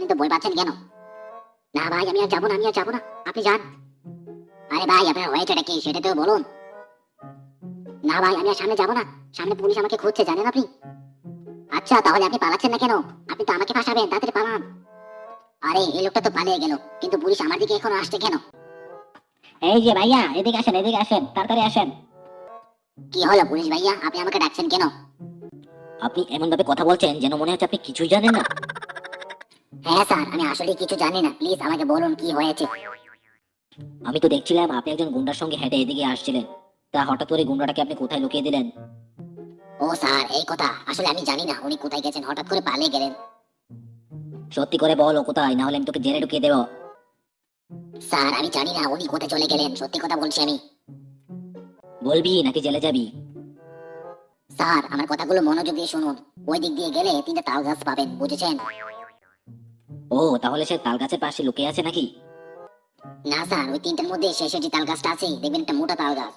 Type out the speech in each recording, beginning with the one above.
আপনি তো ভয় পাচ্ছেন কেন? না ভাই আমি আর যাব না আমি আর যাব না। আপনি যান। আরে ভাই আপনার হয়েছেটা কি? সেটা তো বলুন। না ভাই আমি আর সামনে যাব না। সামনে পুলিশ আমাকে খুঁজছে জানেন আপনি? আচ্ছা তাহলে আপনি পালাচ্ছেন না কেন? আপনি তো আমাকে ফাঁসাবেন তাড়াতাড়ি পালান। আরে এই লোকটা তো পালিয়ে গেল। কিন্তু পুলিশ আমার দিকে এখনও আসছে কেন? এই যে ভাইয়া এদিকে আসেন এদিকে আসেন তাড়াতাড়ি আসেন। কি হলো পুলিশ ভাইয়া? আপনি আমাকে ডাকছেন কেন? আপনি এমন ভাবে কথা বলছেন যেন মনে হচ্ছে আপনি কিছুই জানেন না। হ্যাঁ স্যার আমি আসলে কিছু জানি না। প্লিজ আমাকে বলুন কি হয়েছে। আমি তো দেখছিলাম আপনি একজন গুন্ডার সঙ্গে হেঁটে এদিকে আসছিলেন। তা হঠাৎ করে গুন্ডাটাকে আপনি কোথায় লুকিয়ে দিলেন? ও স্যার এই কথা। আসলে আমি জানি না উনি কোথায় গেছেন হঠাৎ করে পালিয়ে গেলেন। সত্যি করে বলো কোথায় না হলে আমি তোকে জেলে ঢুকিয়ে দেবো। স্যার আমি জানি না উনি কোথায় চলে গেলেন সত্যি কথা বলছি আমি। বলবি নাকি জেলে যাবি? স্যার আমার কথাগুলো মনোযোগ দিয়ে শুনুন। ওই দিক দিয়ে গেলে তিনটা তাল গাছ পাবেন বুঝেছেন? ও তাহলে সে তাল গাছের পাশে লুকিয়ে আছে নাকি? না স্যার ওই তিনটার মধ্যে শেষের যে তাল গাছটা আছে। দেখবেন একটা মোটা তাল গাছ।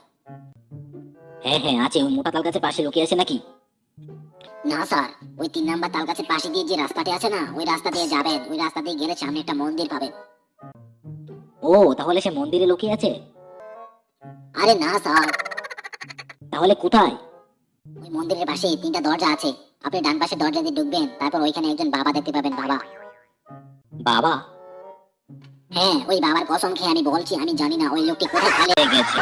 হ্যাঁ হ্যাঁ আছে ওই মোটা তাল গাছের পাশে লুকিয়ে আছে নাকি? না স্যার ওই তিন নাম্বার তাল গাছের পাশে দিয়ে যে রাস্তাটি আছে না ওই রাস্তা দিয়ে যাবেন। ওই রাস্তা দিয়ে গেলে সামনে একটা মন্দির পাবেন। ও তাহলে সে মন্দিরে লুকিয়ে আছে? আরে না স্যার। তাহলে কোথায়? ওই মন্দিরের পাশে তিনটা দরজা আছে। আপনি ডান পাশে দরজা দিয়ে ঢুকবেন তারপর ওইখানে একজন বাবা দেখতে পাবেন বাবা। বাবা? হ্যাঁ ওই বাবার কসম খেয়ে আমি বলছি, আমি জানি না, ওই লোকটি কোথায় পালিয়ে গেছে।